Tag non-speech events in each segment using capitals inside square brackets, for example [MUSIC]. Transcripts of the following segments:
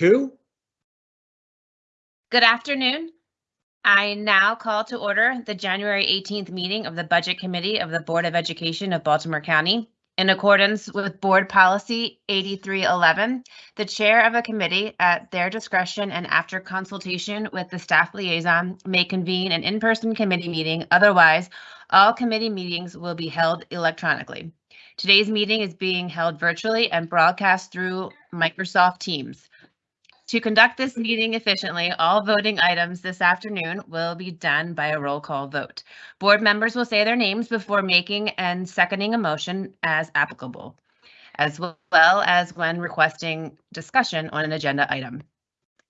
two. Good afternoon. I now call to order the January 18th meeting of the Budget Committee of the Board of Education of Baltimore County. In accordance with Board Policy 8311, the chair of a committee, at their discretion and after consultation with the staff liaison, may convene an in-person committee meeting. Otherwise, all committee meetings will be held electronically. Today's meeting is being held virtually and broadcast through Microsoft Teams. To conduct this meeting efficiently, all voting items this afternoon will be done by a roll call vote. Board members will say their names before making and seconding a motion as applicable, as well as when requesting discussion on an agenda item.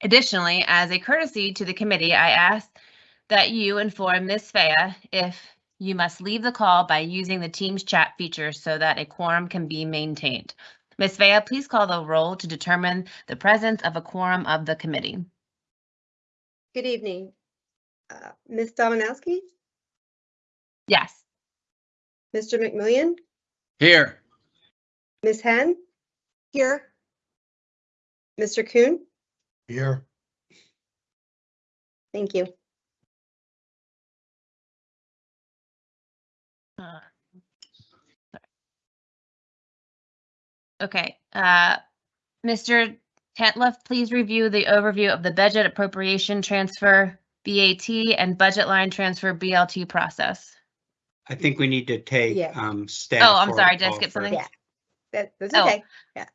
Additionally, as a courtesy to the committee, I ask that you inform Ms. Fea if you must leave the call by using the Teams chat feature so that a quorum can be maintained. Ms. Vea, please call the roll to determine the presence of a quorum of the committee. Good evening. Uh, Ms. Dominowski, Yes. Mr. McMillion, Here. Ms. Henn? Here. Mr. Kuhn? Here. Thank you. Uh, Okay, uh, Mr. Tantliff, please review the overview of the budget appropriation transfer BAT and budget line transfer BLT process. I think we need to take Yeah. um staff. Oh, I'm roll sorry, did I call skip first. something? Yeah. That, that's Oh. okay. Yeah.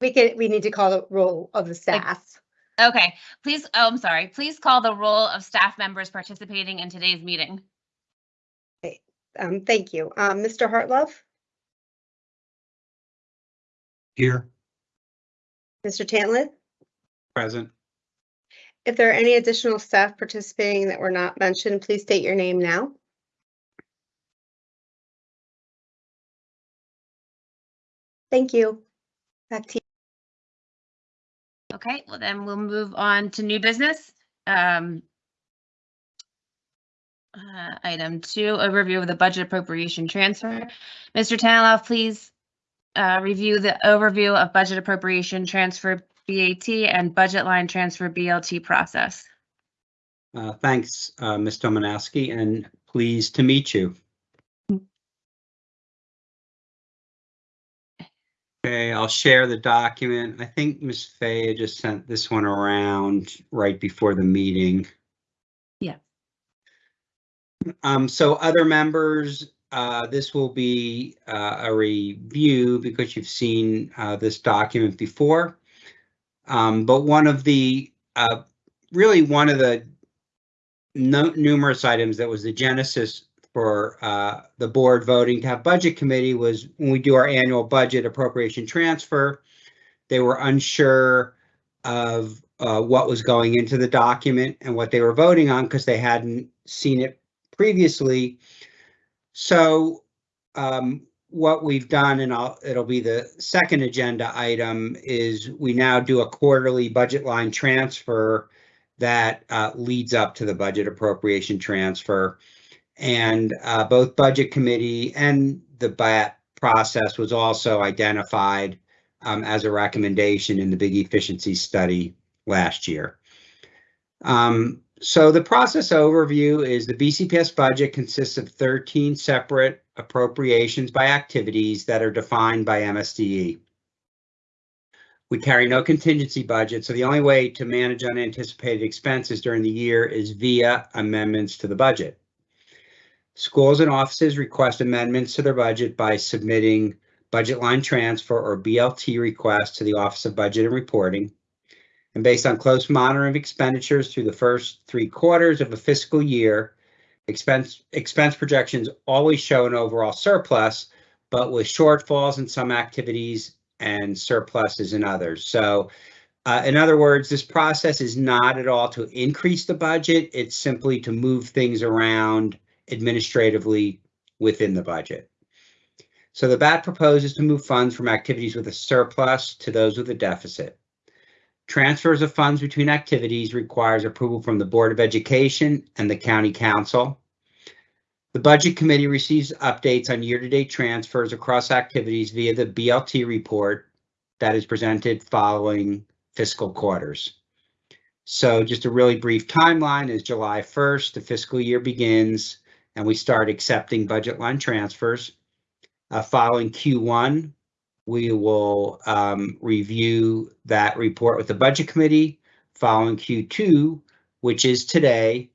We can, we need to call the roll of the staff. Okay, please, oh, I'm sorry, please call the roll of staff members participating in today's meeting. Um, thank you. Um, Mr. Hartlove, Here, Mr. Tantliff? present. If there are any additional staff participating that were not mentioned, please state your name now. Thank you. Back to you. Okay, well then we'll move on to new business. Um, uh, Item two, overview of the budget appropriation transfer. Mr. Tantliff, please uh, review the overview of budget appropriation transfer BAT and budget line transfer BLT process. Uh, thanks, uh, Ms. Domanowski, and pleased to meet you. Okay, I'll share the document. I think Ms. Faya just sent this one around right before the meeting. Yeah. Um, so other members, uh, this will be, uh, a review because you've seen, uh, this document before. Um, but one of the, uh, really one of the no, numerous items that was the genesis for uh, the board voting to have budget committee was when we do our annual budget appropriation transfer, they were unsure of what was going into the document and what they were voting on because they hadn't seen it previously. So um, what we've done, and I'll, it'll be the second agenda item, is we now do a quarterly budget line transfer that uh, leads up to the budget appropriation transfer. And uh, both budget committee and the BAT process was also identified um, as a recommendation in the big efficiency study last year. Um, so the process overview is the BCPS budget consists of 13 separate appropriations by activities that are defined by MSDE. We carry no contingency budget, so the only way to manage unanticipated expenses during the year is via amendments to the budget. Schools and offices request amendments to their budget by submitting budget line transfer or BLT requests to the Office of Budget and Reporting. And based on close monitoring of expenditures through the first three quarters of a fiscal year, expense, expense projections always show an overall surplus, but with shortfalls in some activities and surpluses in others. So uh, in other words, this process is not at all to increase the budget. It's simply to move things around administratively within the budget. So the BAT proposes to move funds from activities with a surplus to those with a deficit. Transfers of funds between activities requires approval from the Board of Education and the County Council. The Budget Committee receives updates on year-to-date transfers across activities via the BLT report that is presented following fiscal quarters. So just a really brief timeline is July 1st, the fiscal year begins, and we start accepting budget line transfers. Uh, Following Q1, we will um, review that report with the Budget Committee. Following Q2, which is today,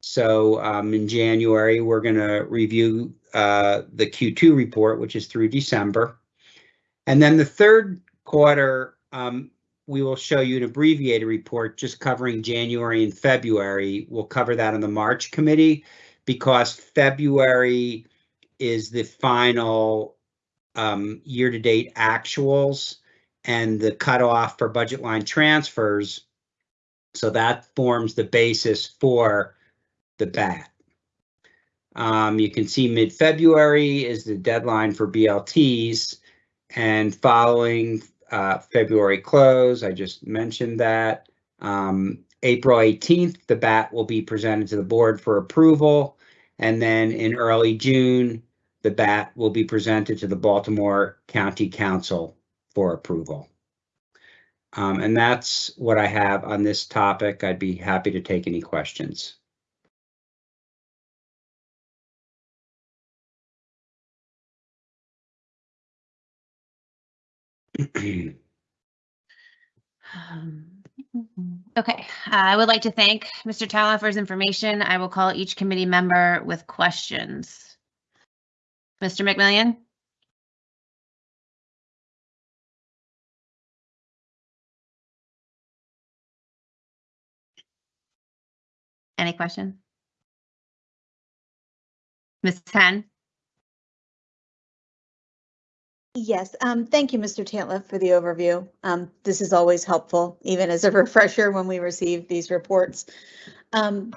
so um, in January, we're going to review uh, the Q2 report, which is through December. And then the third quarter, um, we will show you an abbreviated report just covering January and February. We'll cover that on the March committee because February is the final um, year-to-date actuals and the cutoff for budget line transfers. So that forms the basis for the BAT. Um, you can see mid-February is the deadline for BLTs and following uh, February close, I just mentioned that. Um, April 18th, the BAT will be presented to the board for approval. And then in early June, the BAT will be presented to the Baltimore County Council for approval. Um, and that's what I have on this topic. I'd be happy to take any questions. Um, Okay, I would like to thank Mr. Talon for his information. I will call each committee member with questions. Mr. McMillion? Any question? Ms. Henn? Yes, um, thank you, Mr. Tantliff, for the overview. Um, this is always helpful, even as a [LAUGHS] refresher when we receive these reports. Um,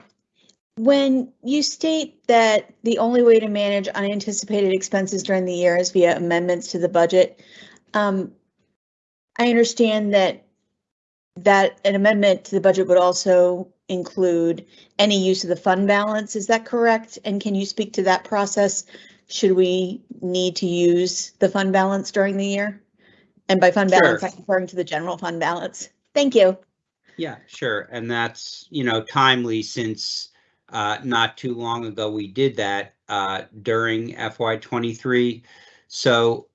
when you state that the only way to manage unanticipated expenses during the year is via amendments to the budget, um, I understand that that an amendment to the budget would also include any use of the fund balance. Is that correct? And can you speak to that process? Should we need to use the fund balance during the year? And by fund balance, Sure. I'm referring to the general fund balance. Thank you. Yeah, sure. And that's, you know, timely since uh, not too long ago, we did that uh, during FY twenty-three. So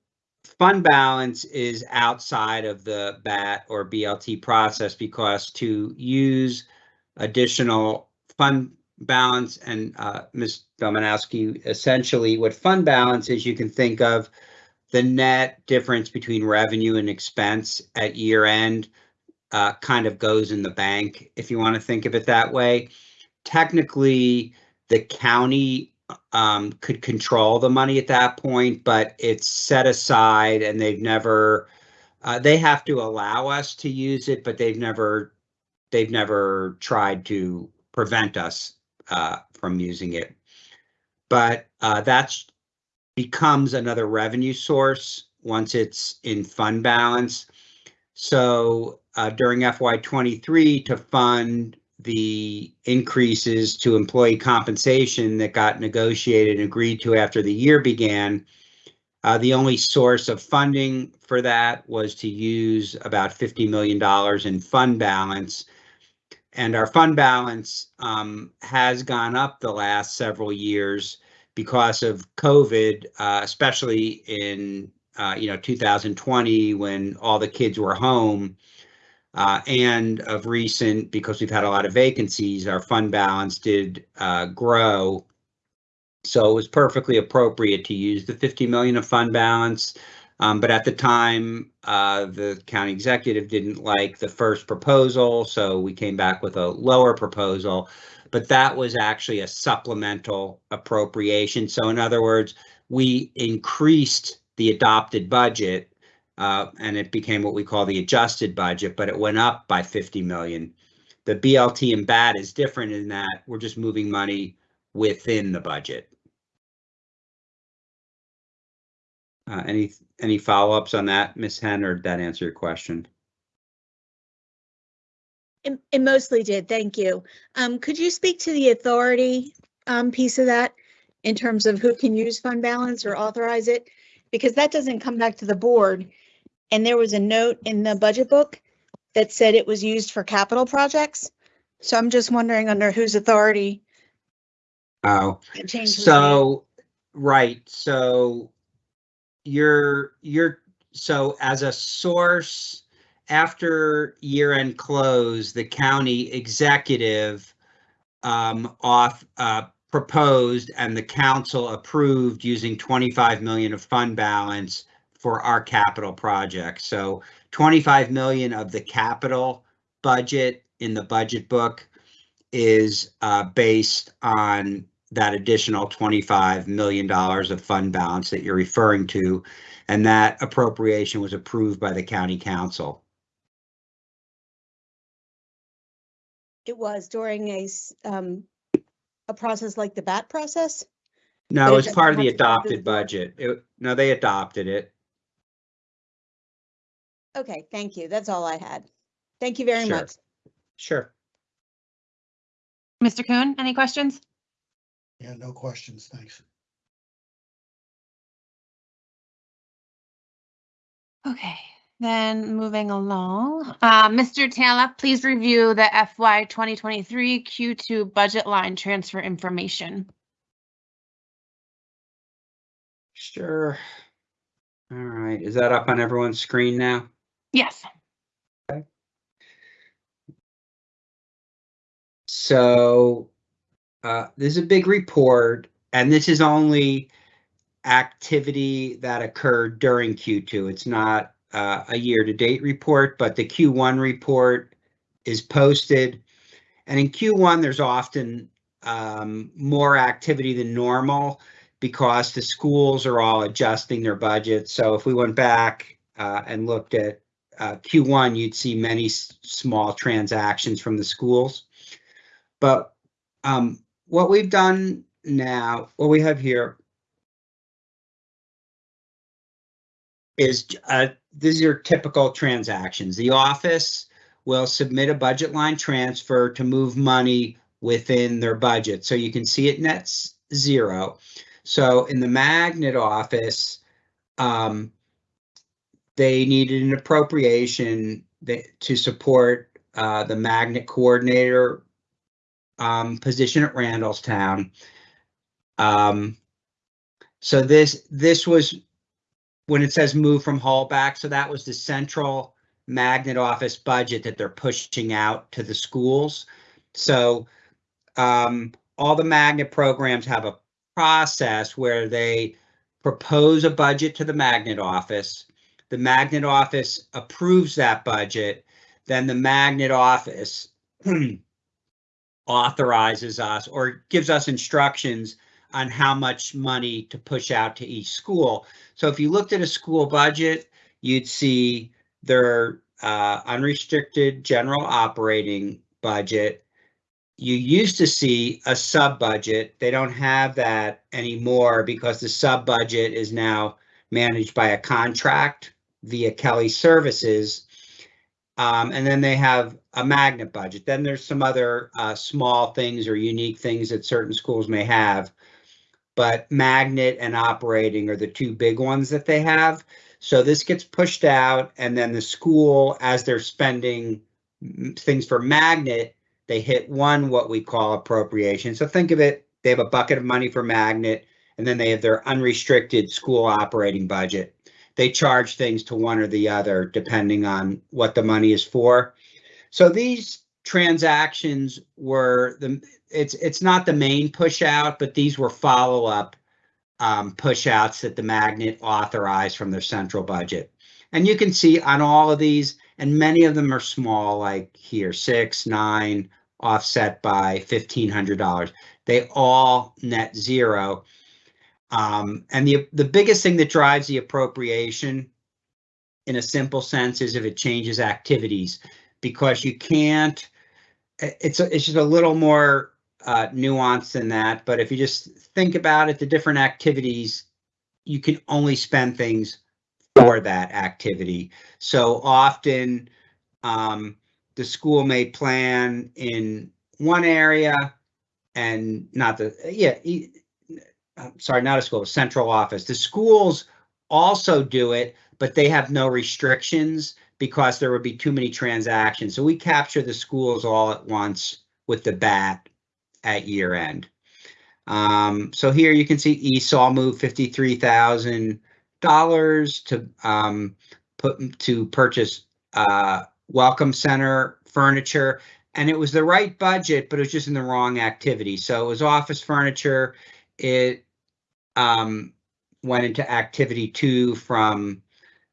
fund balance is outside of the BAT or BLT process because to use additional fund balance and uh, Ms. Domanowski, essentially what fund balance is, you can think of the net difference between revenue and expense at year end uh, kind of goes in the bank, if you want to think of it that way. Technically, the county um, could control the money at that point, but it's set aside and they've never, uh, they have to allow us to use it, but they've never, they've never tried to prevent us uh, from using it. But uh, that's becomes another revenue source once it's in fund balance. So uh, during FY twenty-three to fund the increases to employee compensation that got negotiated and agreed to after the year began, uh, the only source of funding for that was to use about $50 million in fund balance. And our fund balance um, has gone up the last several years because of COVID, uh, especially in uh, you know 2020 when all the kids were home. Uh, and of recent, because we've had a lot of vacancies, our fund balance did uh, grow. So it was perfectly appropriate to use the 50 million of fund balance. Um, but at the time, uh, the county executive didn't like the first proposal, so we came back with a lower proposal. But that was actually a supplemental appropriation. So in other words, we increased the adopted budget uh, and it became what we call the adjusted budget, but it went up by 50 million. The BLT and BAT is different in that we're just moving money within the budget. Uh, any any follow-ups on that, Ms. Henn, or did that answer your question? It, it mostly did, thank you. Um, could you speak to the authority, um, piece of that? In terms of who can use fund balance or authorize it? Because that doesn't come back to the board. And there was a note in the budget book that said it was used for capital projects. So I'm just wondering under whose authority Oh, the change was made. so, right, so you're, you're, so as a source, after year-end close, the county executive um, off, uh, proposed and the council approved using 25 million of fund balance for our capital project. So 25 million of the capital budget in the budget book is uh, based on that additional $25 million of fund balance that you're referring to. And that appropriation was approved by the county council. It was during a, um, a process like the BAT process? No, it it's doesn't part of the have to go to the adopted budget. It- No, they adopted it. Okay, thank you. That's all I had. Thank you very Sure. much. Sure. Mr. Kuhn, any questions? Yeah, no questions, thanks. Okay, then moving along, uh, Mr. Taylor, please review the FY 2023 Q2 budget line transfer information. Sure. All right, is that up on everyone's screen now? Yes. So uh, this is a big report, and this is only activity that occurred during Q2. It's not uh, a year-to-date report, but the Q1 report is posted. And in Q1, there's often um, more activity than normal because the schools are all adjusting their budgets. So if we went back uh, and looked at uh, Q1, you'd see many small transactions from the schools. But um, what we've done now, what we have here is uh, these are typical transactions. The office will submit a budget line transfer to move money within their budget. So you can see it nets zero. So in the magnet office, um, they needed an appropriation that, to support uh, the magnet coordinator um, position at Randallstown. Um, so this this was when it says move from hall back. So that was the central magnet office budget that they're pushing out to the schools. So um, all the magnet programs have a process where they propose a budget to the magnet office. The magnet office approves that budget. Then the magnet office [CLEARS THROAT] authorizes us or gives us instructions on how much money to push out to each school. So if you looked at a school budget, you'd see their uh, unrestricted general operating budget. You used to see a sub budget. They don't have that anymore because the sub budget is now managed by a contract via Kelly Services. Um, and then they have a magnet budget. Then there's some other uh, small things or unique things that certain schools may have. But magnet and operating are the two big ones that they have. So this gets pushed out and then the school, as they're spending things for magnet, they hit one, what we call appropriation. So think of it, they have a bucket of money for magnet and then they have their unrestricted school operating budget they charge things to one or the other depending on what the money is for. So these transactions were the it's it's not the main push out, but these were follow up um, push outs that the magnet authorized from their central budget. And you can see on all of these, and many of them are small, like here six, nine, offset by fifteen hundred dollars. They all net zero. Um, and the the biggest thing that drives the appropriation in a simple sense is if it changes activities because you can't it's a, it's just a little more uh, nuanced than that. But if you just think about it the different activities you can only spend things for that activity. So often um, the school may plan in one area and not the yeah I'm sorry, not a school, central office. The schools also do it, but they have no restrictions. because there would be too many transactions. So we capture the schools all at once with the bat at year end. Um, so here you can see ESOL moved fifty-three thousand dollars to um, put to purchase uh, Welcome Center furniture, and it was the right budget, but it was just in the wrong activity. So it was office furniture. It um, went into activity two from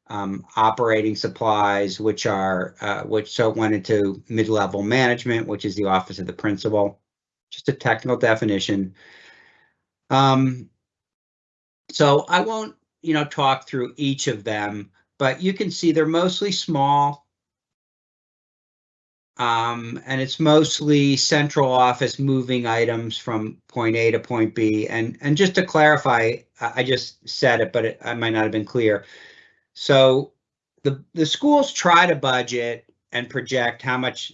um, operating supplies, which are uh, which so it went into mid-level management, which is the office of the principal. Just a technical definition. Um, so I won't, you know, talk through each of them, but you can see they're mostly small. Um, and it's mostly central office moving items from point A to point B. And, and just to clarify, I, just said it, but it, I might not have been clear. So the, the schools try to budget and project how much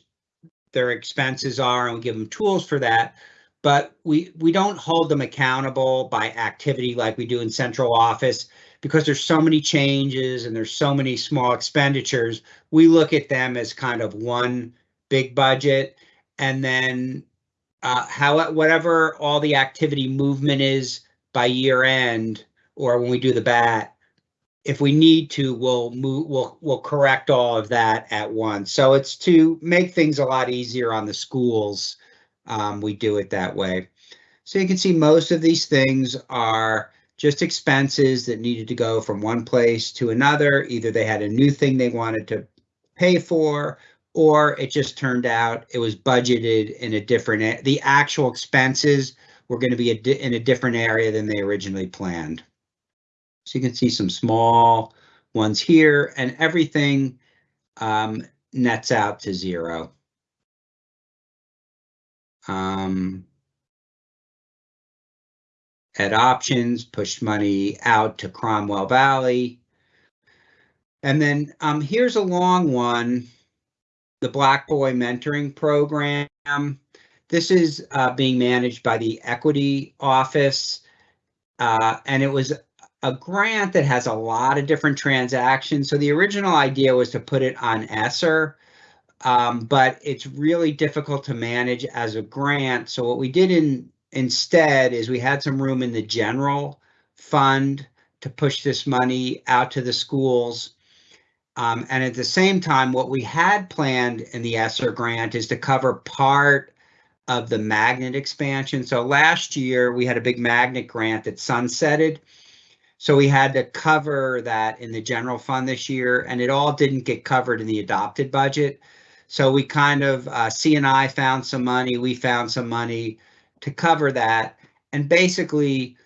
their expenses are and we give them tools for that. But we, we don't hold them accountable by activity like we do in central office because there's so many changes and there's so many small expenditures. We look at them as kind of one big budget and then uh, how whatever all the activity movement is by year end or when we do the bat, if we need to, we'll move, we'll, we'll correct all of that at once. So it's to make things a lot easier on the schools. Um, we do it that way. So you can see most of these things are just expenses that needed to go from one place to another. Either they had a new thing they wanted to pay for, or it just turned out it was budgeted in a different, the actual expenses were going to be a in a different area than they originally planned. So you can see some small ones here and everything um, nets out to zero. Um, at options, pushed money out to Cromwell Valley. And then um, here's a long one, the Black Boy Mentoring Program. This is uh, being managed by the Equity Office. Uh, and it was a grant that has a lot of different transactions. So the original idea was to put it on ESSER, um, but it's really difficult to manage as a grant. So what we did in instead is we had some room in the general fund to push this money out to the schools. Um, and at the same time, what we had planned in the ESSER grant is to cover part of the magnet expansion. So last year we had a big magnet grant that sunsetted. So we had to cover that in the general fund this year, and it all didn't get covered in the adopted budget. So we kind of, uh, CNI found some money, we found some money to cover that. And basically,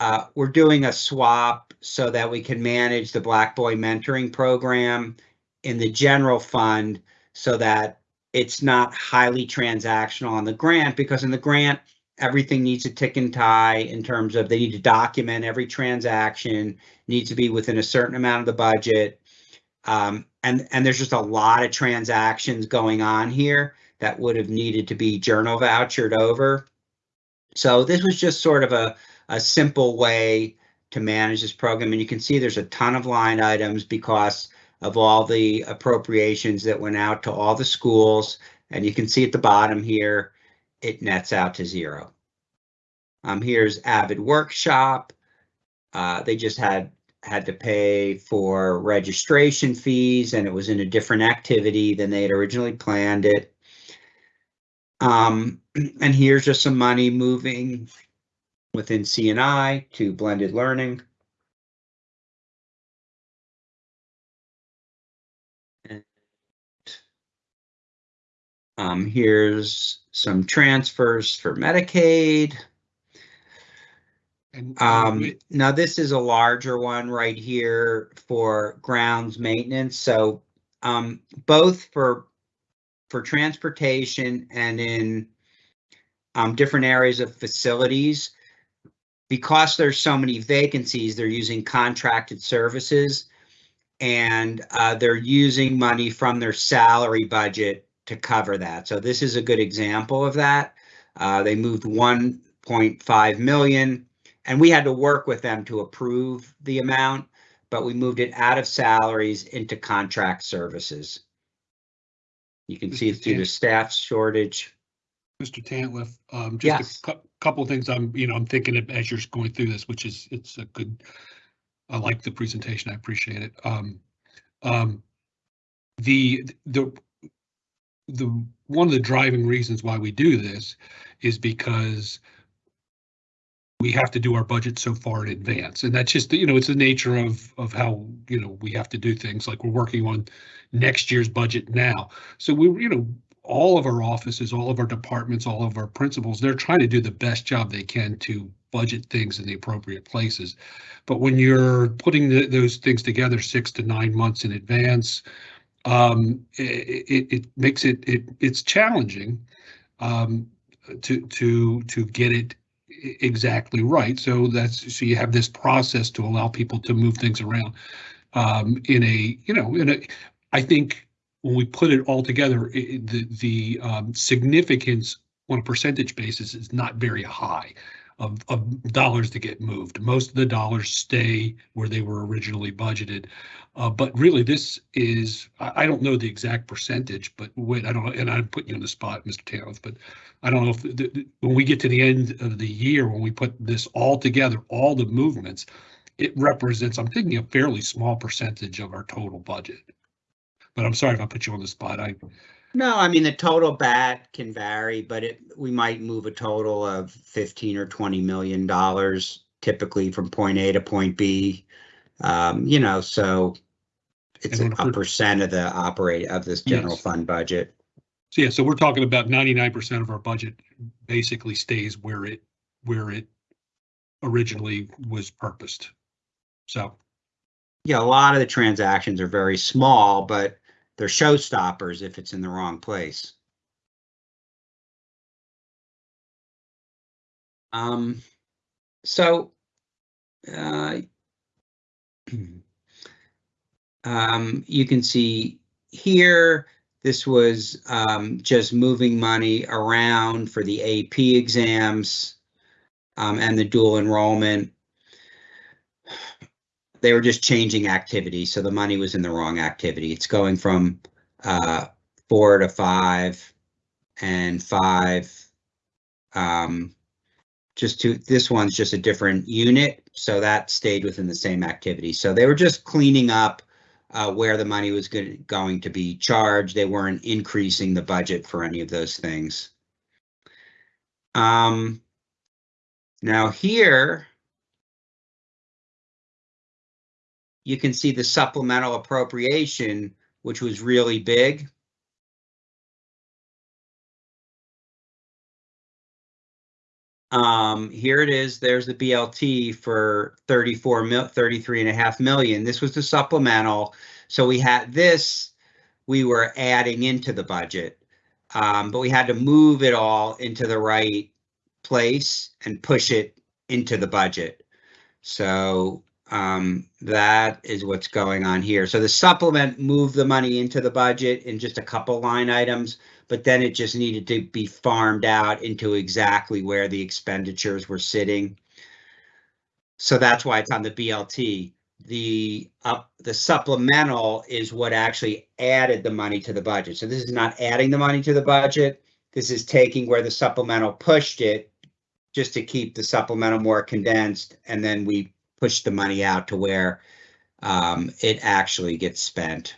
uh, we're doing a swap so that we can manage the Black Boy Mentoring Program in the general fund so that it's not highly transactional on the grant because in the grant, everything needs a tick and tie in terms of they need to document every transaction, needs to be within a certain amount of the budget. Um, and, and there's just a lot of transactions going on here that would have needed to be journal vouchered over. So this was just sort of a, a simple way to manage this program. And you can see there's a ton of line items because of all the appropriations that went out to all the schools. And you can see at the bottom here, it nets out to zero. Um, here's Avid Workshop. Uh, they just had had to pay for registration fees and it was in a different activity than they had originally planned it. Um, [CLEARS THROAT] and here's just some money moving within CNI to blended learning. And, Um, here's some transfers for Medicaid. And Um, now this is a larger one right here for grounds maintenance. So, um, both for, for transportation and in, um, different areas of facilities. Because there's so many vacancies, they're using contracted services. And, uh, they're using money from their salary budget to cover that. So this is a good example of that. Uh, they moved one point five million and we had to work with them to approve the amount. but we moved it out of salaries into contract services. You can see it's due to staff shortage. Mr. Tantliff, um, Yes. just a cou- couple of things I'm, you know, I'm thinking of as you're going through this, which is, it's a good, I like the presentation. I appreciate it. Um, um, the, the, the, one of the driving reasons why we do this is because we have to do our budget so far in advance. And that's just, you know, it's the nature of, of how, you know, we have to do things like we're working on next year's budget now. So we, you know, all of our offices, all of our departments, all of our principals, they're trying to do the best job they can to budget things in the appropriate places. But when you're putting the, those things together six to nine months in advance, um, it, it, it makes it, it, it's challenging um, to, to, to get it exactly right. So that's, so you have this process to allow people to move things around um, in a, you know, in a, I think when we put it all together, i- i- the, the um, significance on a percentage basis is not very high of, of dollars to get moved. Most of the dollars stay where they were originally budgeted. Uh, but really, this is, I, I don't know the exact percentage, but wait, I don't know, and I'm putting you on the spot, Mr. Taylor, but I don't know if, the- the- when we get to the end of the year, when we put this all together, all the movements, it represents, I'm thinking a fairly small percentage of our total budget. But I'm sorry if I put you on the spot. I, No, I mean, the total bat can vary, but it, we might move a total of fifteen or twenty million dollars typically from point A to point B. Um, you know, so it's a on a per- percent of the operate of this general Yes. fund budget. so yeah, so we're talking about ninety-nine percent of our budget basically stays where it, where it originally was purposed. So, Yeah, a lot of the transactions are very small, but they're showstoppers if it's in the wrong place. Um, so, uh, [CLEARS THROAT] um, you can see here, this was, um, just moving money around for the AP exams, um, and the dual enrollment they were just changing activity, so the money was in the wrong activity. It's going from uh, four to five and five. Um, just to this one's just a different unit, so that stayed within the same activity. So they were just cleaning up uh, where the money was going to be charged. They weren't increasing the budget for any of those things. Um, now here. You can see the supplemental appropriation, which was really big. Um, here it is, there's the BLT for 34 mil, 33 and a half million. This was the supplemental. So we had this, we were adding into the budget. Um, but we had to move it all into the right place and push it into the budget. So um, that is what's going on here. So the supplement moved the money into the budget in just a couple line items, but then it just needed to be farmed out into exactly where the expenditures were sitting. So that's why it's on the BLT. The up, the supplemental is what actually added the money to the budget. So this is not adding the money to the budget. This is taking where the supplemental pushed it just to keep the supplemental more condensed, and then we push the money out to where um, it actually gets spent.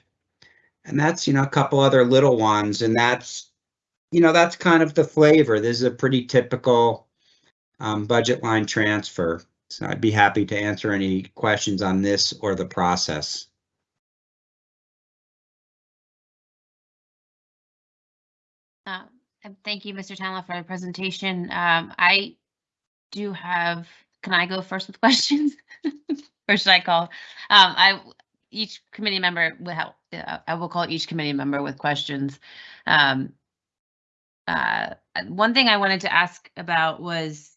And that's, you know, a couple other little ones, and that's, you know, that's kind of the flavor. This is a pretty typical um, budget line transfer. So I'd be happy to answer any questions on this or the process. Uh, Thank you, Mr. Tanla, for the presentation. Um, I do have, can I go first with [LAUGHS] questions? Or should I call? Um, I, each committee member will help, uh, I will call each committee member with questions. Um, uh, one thing I wanted to ask about was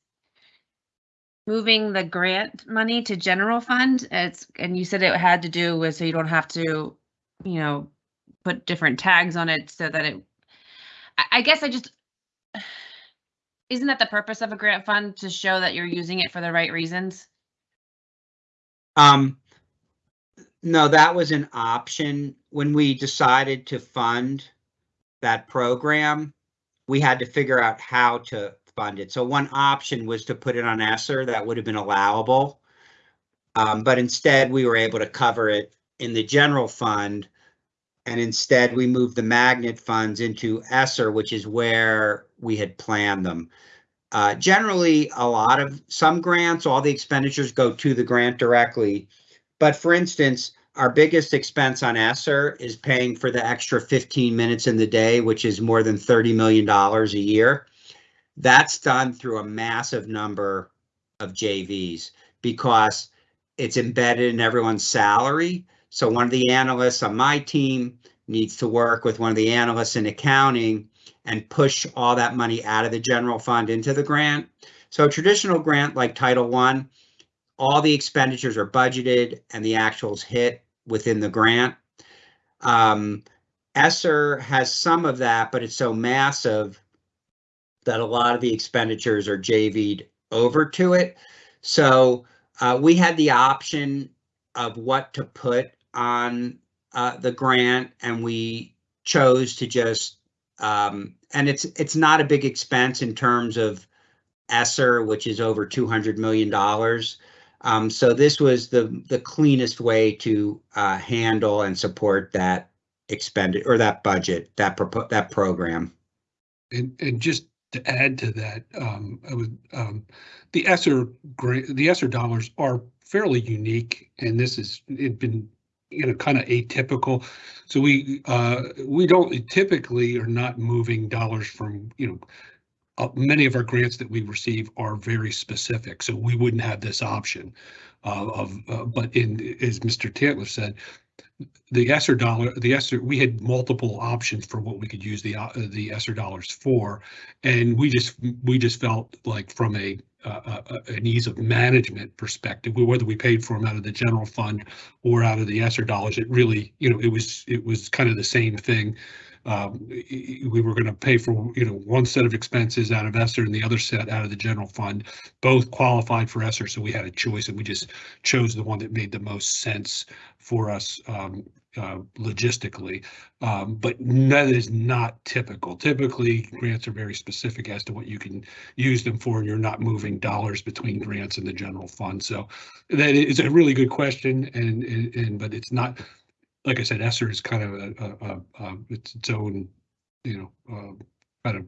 moving the grant money to general fund. It's, and you said it had to do with, so you don't have to, you know, put different tags on it so that it I, I guess I just, isn't that the purpose of a grant fund to show that you're using it for the right reasons? Um, No, that was an option. When we decided to fund that program, we had to figure out how to fund it. So one option was to put it on ESSER. That would have been allowable. Um, but instead, we were able to cover it in the general fund. And instead, we moved the magnet funds into ESSER, which is where we had planned them. Uh, generally, a lot of some grants, all the expenditures go to the grant directly. But for instance, our biggest expense on ESSER is paying for the extra 15 minutes in the day, which is more than $30 million a year. That's done through a massive number of JVs because it's embedded in everyone's salary. So one of the analysts on my team needs to work with one of the analysts in accounting and push all that money out of the general fund into the grant. So a traditional grant like Title I, all the expenditures are budgeted and the actuals hit within the grant. Um, ESSER has some of that, but it's so massive that a lot of the expenditures are JV'd over to it. So uh, we had the option of what to put on uh, the grant, and we chose to just um, and it's it's not a big expense in terms of ESSER, which is over two hundred million dollars. Um, so this was the the cleanest way to uh, handle and support that expended or that budget that that program. And, and just to add to that, um, I would, um, the ESSER the ESSER dollars are fairly unique and this is, it been, you know, kind of atypical. So we, uh, we don't typically are not moving dollars from, you know, uh, many of our grants that we receive are very specific, so we wouldn't have this option uh, of, uh, but in, as Mr. Tantliff said, the ESSER dollar, the ESSER, we had multiple options for what we could use the, uh, the ESSER dollars for. And we just, we just felt like from a, uh, uh, an ease of management perspective, whether we paid for them out of the general fund or out of the ESSER dollars, it really, you know, it was, it was kind of the same thing. Um, we were gonna pay for, you know, one set of expenses out of ESSER and the other set out of the general fund. Both qualified for ESSER, so we had a choice and we just chose the one that made the most sense for us um, uh, logistically. Um, but that is not typical. Typically, grants are very specific as to what you can use them for, and you're not moving dollars between grants and the general fund. So that is a really good question, and and, and but it's not. Like I said, ESSER is kind of a, a, a, a it's its own, you know, uh, kind of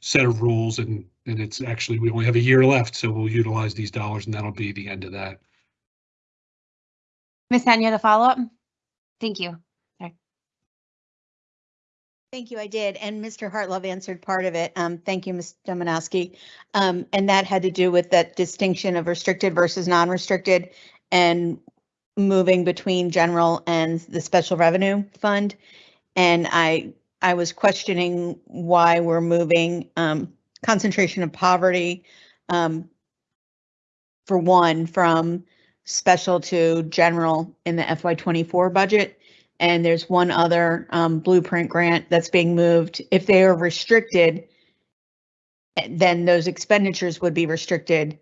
set of rules, and and it's actually we only have a year left, so we'll utilize these dollars, and that'll be the end of that. Ms. Henn, you had a follow-up? Thank you. Thank you, I did. And Mr. Hartlove answered part of it. Um, thank you, Ms. Dominowski. Um, and that had to do with that distinction of restricted versus non-restricted and moving between general and the special revenue fund. And I, I was questioning why we're moving, um, concentration of poverty, um, for one, from special to general in the FY twenty-four budget. And there's one other um, blueprint grant that's being moved. If they are restricted, then those expenditures would be restricted.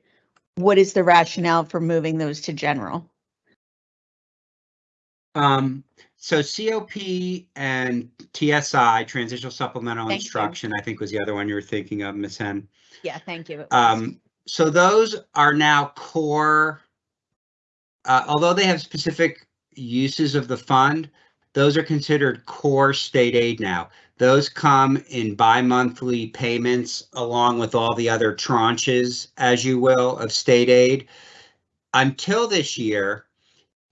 What is the rationale for moving those to general? Um, so COP and TSI, Transitional Supplemental Thank you. Instruction, I think was the other one you were thinking of, Ms. Henn. Yeah, thank you. Um, so those are now core. Uh, although they have specific uses of the fund, those are considered core state aid now. Those come in bi-monthly payments along with all the other tranches, as you will, of state aid. Until this year,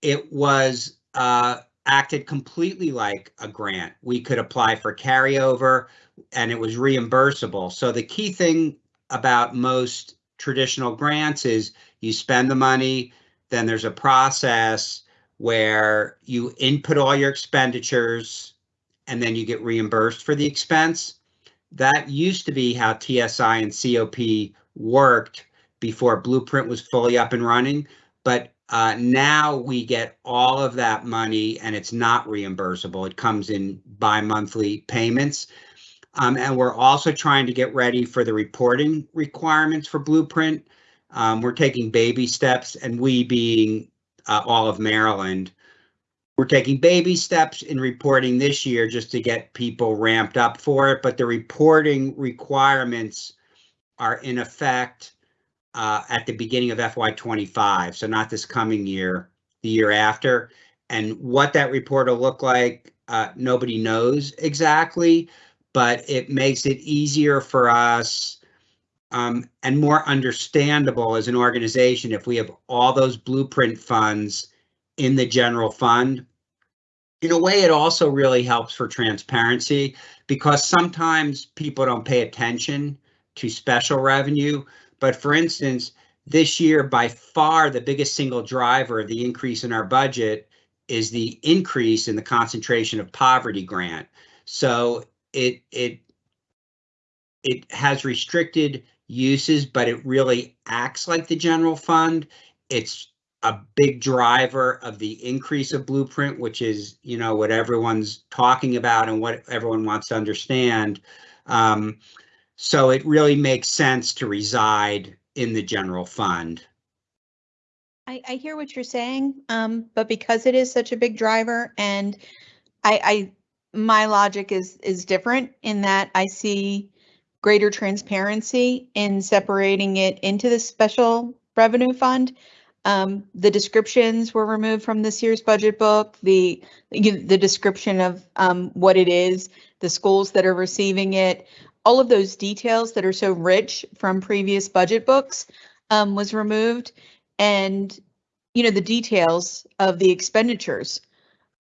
it was uh, acted completely like a grant. We could apply for carryover and it was reimbursable. So the key thing about most traditional grants is you spend the money, then there's a process where you input all your expenditures and then you get reimbursed for the expense. That used to be how TSI and COP worked before Blueprint was fully up and running. But uh, now we get all of that money and it's not reimbursable. It comes in bi-monthly payments. Um, and we're also trying to get ready for the reporting requirements for Blueprint. Um, we're taking baby steps and we being uh, all of Maryland we're taking baby steps in reporting this year just to get people ramped up for it, but the reporting requirements are in effect uh, at the beginning of FY twenty-five, so not this coming year, the year after. And what that report will look like, uh, nobody knows exactly, but it makes it easier for us um, and more understandable as an organization if we have all those blueprint funds in the general fund. In a way, it also really helps for transparency because sometimes people don't pay attention to special revenue. But for instance, this year, by far, the biggest single driver of the increase in our budget is the increase in the concentration of poverty grant. So it it it has restricted uses, but it really acts like the general fund. It's a big driver of the increase of blueprint, which is, you know, what everyone's talking about and what everyone wants to understand. Um, so it really makes sense to reside in the general fund. I, I hear what you're saying, um, but because it is such a big driver and I, I, my logic is, is different in that I see greater transparency in separating it into the special revenue fund. Um, the descriptions were removed from this year's budget book, the, the description of, um, what it is, the schools that are receiving it, all of those details that are so rich from previous budget books, um, was removed. And, you know, the details of the expenditures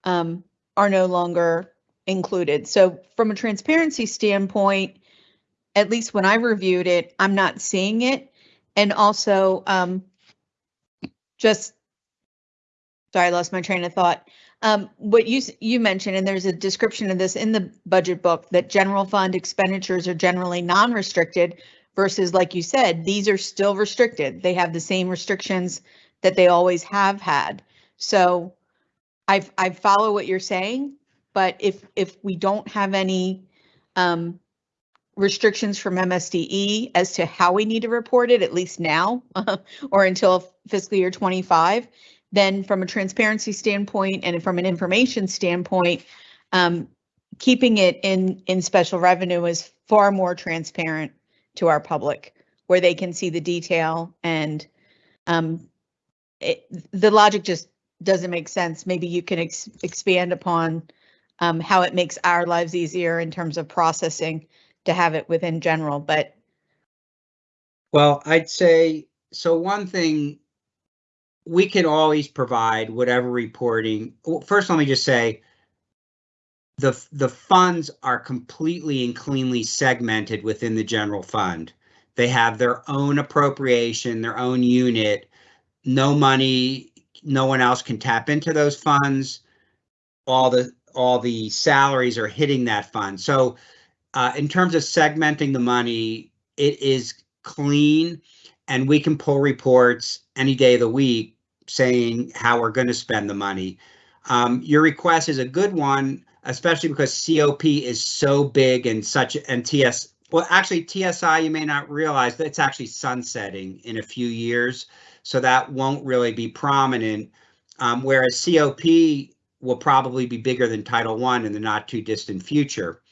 um, are no longer included. So from a transparency standpoint, at least when I reviewed it, I'm not seeing it. And also, um, just, sorry, I lost my train of thought. Um, what you, you mentioned, and there's a description of this in the budget book, that general fund expenditures are generally non-restricted versus like you said, these are still restricted. They have the same restrictions that they always have had. So I, I follow what you're saying, but if, if we don't have any um, restrictions from MSDE as to how we need to report it, at least now, [LAUGHS] or until fiscal year 25, then from a transparency standpoint and from an information standpoint, um, keeping it in, in special revenue is far more transparent to our public, where they can see the detail and um, it, the logic just doesn't make sense. Maybe you can ex- expand upon um, how it makes our lives easier in terms of processing to have it within general, but Well, I'd say, so one thing, we can always provide whatever reporting. First, let me just say, the, the funds are completely and cleanly segmented within the general fund. They have their own appropriation, their own unit. No money, no one else can tap into those funds. All the, all the salaries are hitting that fund. So uh, in terms of segmenting the money, it is clean and we can pull reports any day of the week saying how we're going to spend the money. Um, your request is a good one, especially because COP is so big and such and TS. Well, actually, TSI, you may not realize that it's actually sunsetting in a few years, so that won't really be prominent. Um, whereas COP will probably be bigger than Title One in the not too distant future.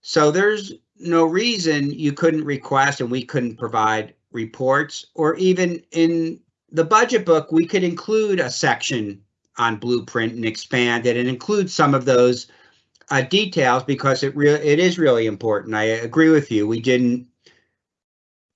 So there's no reason you couldn't request and we couldn't provide reports or even in the budget book, we could include a section on blueprint and expand it and include some of those uh, details because it real it is really important. I agree with you. We didn't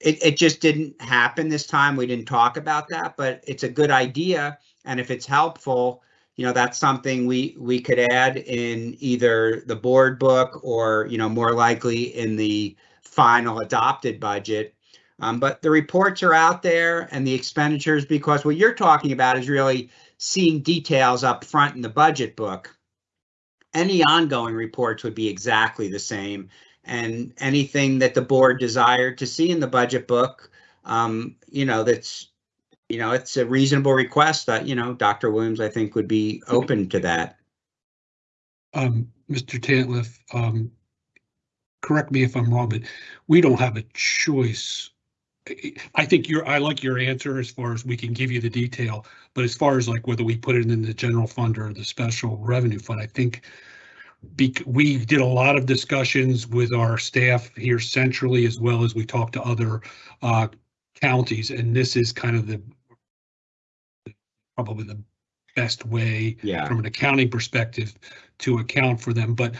it, it just didn't happen this time. We didn't talk about that, but it's a good idea. And if it's helpful, you know, that's something we we could add in either the board book or, you know, more likely in the final adopted budget. Um, but the reports are out there and the expenditures, because what you're talking about is really seeing details up front in the budget book. Any ongoing reports would be exactly the same. And anything that the board desired to see in the budget book, um, you know, that's, you know, it's a reasonable request that, you know, Dr. Williams, I think, would be open to that. Um, Mr. Tantliff, um, correct me if I'm wrong, but we don't have a choice I think your, I like your answer as far as we can give you the detail, but as far as like whether we put it in the general fund or the special revenue fund, I think we did a lot of discussions with our staff here centrally as well as we talked to other uh, counties, and this is kind of the probably the best way Yeah. from an accounting perspective to account for them, but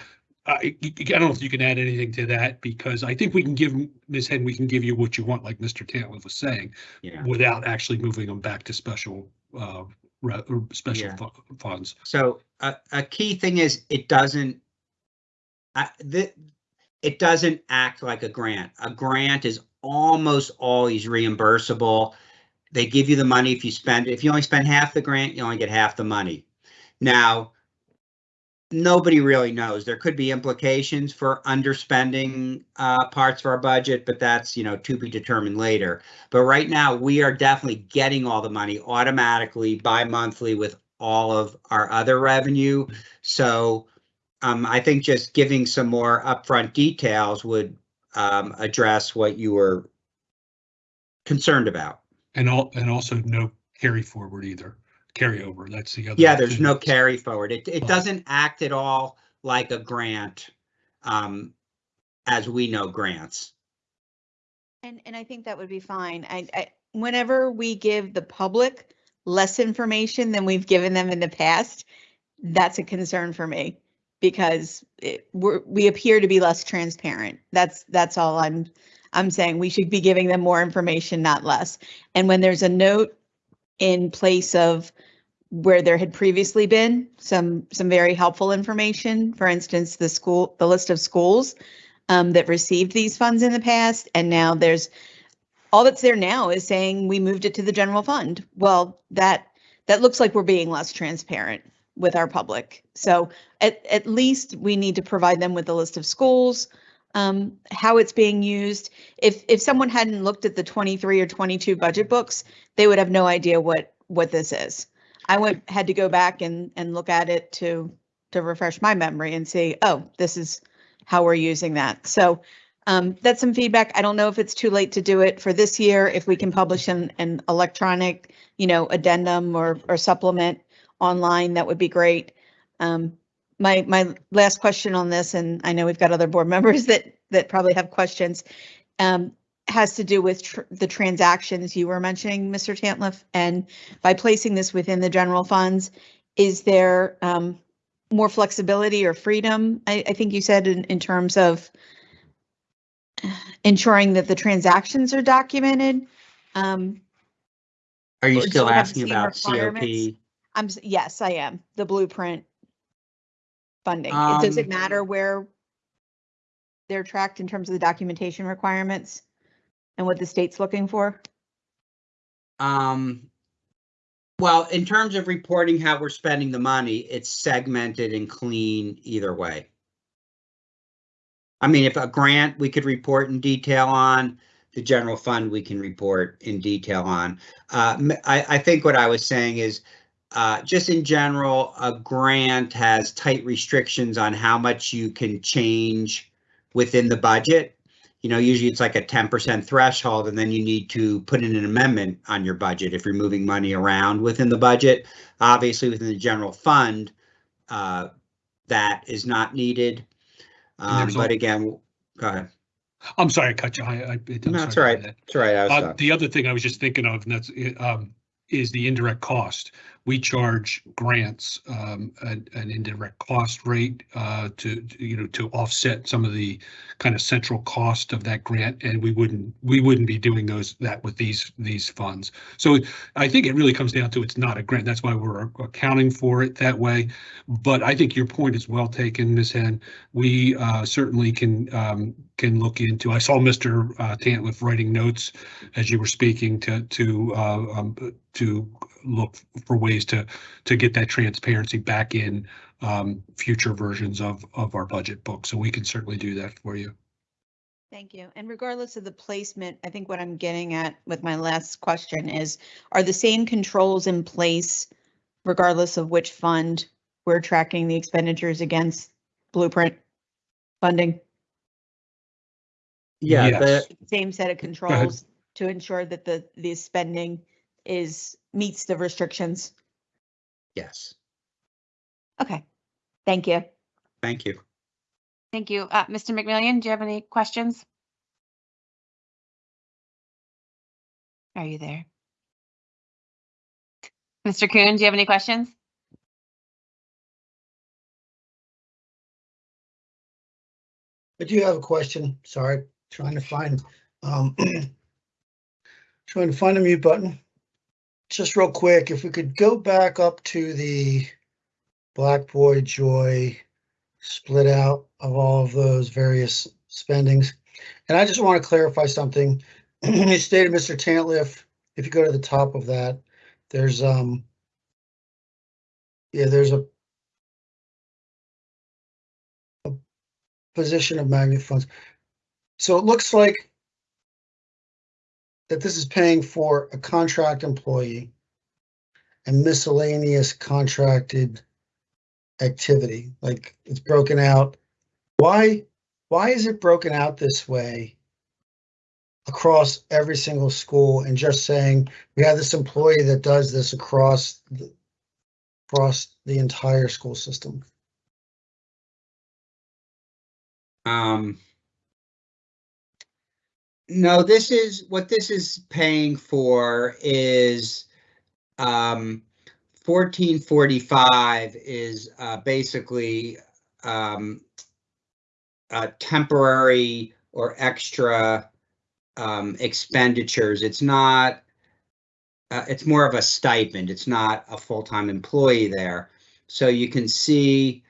I, I don't know if you can add anything to that because I think we can give, Ms. Henn, we can give you what you want, like Mr. Tantliff was saying, Yeah. without actually moving them back to special, uh, special Yeah. fu- funds. So a, a key thing is it doesn't, uh, the, it doesn't act like a grant. A grant is almost always reimbursable. They give you the money if you spend, if you only spend half the grant, you only get half the money. Now, nobody really knows. There could be implications for underspending uh, parts of our budget, but that's, you know, to be determined later. But right now, we are definitely getting all the money automatically bi-monthly with all of our other revenue. So um, I think just giving some more upfront details would um, address what you were concerned about. And all, and also no carry forward either, carryover, that's the other. Yeah, there's thing. no carry forward. It, it Oh. doesn't act at all like a grant um, as we know grants. And, and I think that would be fine. I, I, whenever we give the public less information than we've given them in the past, that's a concern for me because it, we're, we appear to be less transparent. That's, that's all I'm, I'm saying. We should be giving them more information, not less. And when there's a note in place of where there had previously been some, some very helpful information, for instance, the school, the list of schools um, that received these funds in the past, and now there's, all that's there now is saying we moved it to the general fund. Well, that, that looks like we're being less transparent with our public. So at, at least we need to provide them with a list of schools, um, how it's being used. If, if someone hadn't looked at the 23 or 22 budget books, they would have no idea what, what this is. I went, had to go back and, and look at it to, to refresh my memory and see, oh, this is how we're using that. So um, that's some feedback. I don't know if it's too late to do it for this year, if we can publish an, an electronic, you know, addendum or, or supplement online, that would be great. Um, my, my last question on this, and I know we've got other board [LAUGHS] members that, that probably have questions, um, has to do with tr- the transactions you were mentioning, Mr. Tantliff. And by placing this within the general funds, is there, um, more flexibility or freedom? I, I think you said in, in terms of ensuring that the transactions are documented. Um, Are you still asking about? COP? I'm, yes, I am, the blueprint funding. It- Does it Um, matter where they're tracked in terms of the documentation requirements and what the state's looking for? Um, well, in terms of reporting how we're spending the money, it's segmented and clean either way. I mean, if a grant we could report in detail on, the general fund we can report in detail on. Uh, I, I think what I was saying is, uh, just in general, a grant has tight restrictions on how much you can change within the budget. You know, usually it's like a ten percent threshold, and then you need to put in an amendment on your budget if you're moving money around within the budget. Obviously, within the general fund, uh, that is not needed. Um, but again, go ahead. I'm sorry, I cut you. I, I. I'm No, all right. that. All right. I was Uh, the other thing I was just thinking of, and that's, um, is the indirect cost. We charge grants, um, an, an indirect cost rate, uh, to, you know, to offset some of the kind of central cost of that grant, and we wouldn't, we wouldn't be doing those, that with these, these funds. So I think it really comes down to it's not a grant. That's why we're accounting for it that way. But I think your point is well taken, Ms. Henn. We, uh, certainly can, um, can look into, I saw Mr. uh, Tantliff writing notes as you were speaking to, to, uh, um, to look for ways to, to get that transparency back in, um, future versions of, of our budget book. So we can certainly do that for you. Thank you. And regardless of the placement, I think what I'm getting at with my last question is, are the same controls in place regardless of which fund we're tracking the expenditures against blueprint funding? Yeah, Yes. the, Same set of controls to ensure that the, the spending is, meets the restrictions? Yes, Okay, thank you. thank you. Thank you. Uh, Mr. McMillion, do you have any questions? Are you there? Mr. Coon, do you have any questions? I do have a question. Sorry, trying to find, um, [CLEARS THROAT] trying to find a mute button. Just real quick, if we could go back up to the Black Boy Joy split out of all of those various spendings. And I just want to clarify something. [CLEARS THROAT] You stated, Mr. Tantliff, if you go to the top of that, there's, um, yeah, there's a a position of magnet funds. So it looks like that this is paying for a contract employee and miscellaneous contracted activity, like it's broken out. Why, why is it broken out this way across every single school and just saying, we have this employee that does this across, the- across the entire school system? Um. No, this is, what this is paying for is, um, fourteen forty-five is, uh, basically, um, uh, temporary or extra, um, expenditures. It's not, uh, it's more of a stipend. It's not a full-time employee there. So you can see,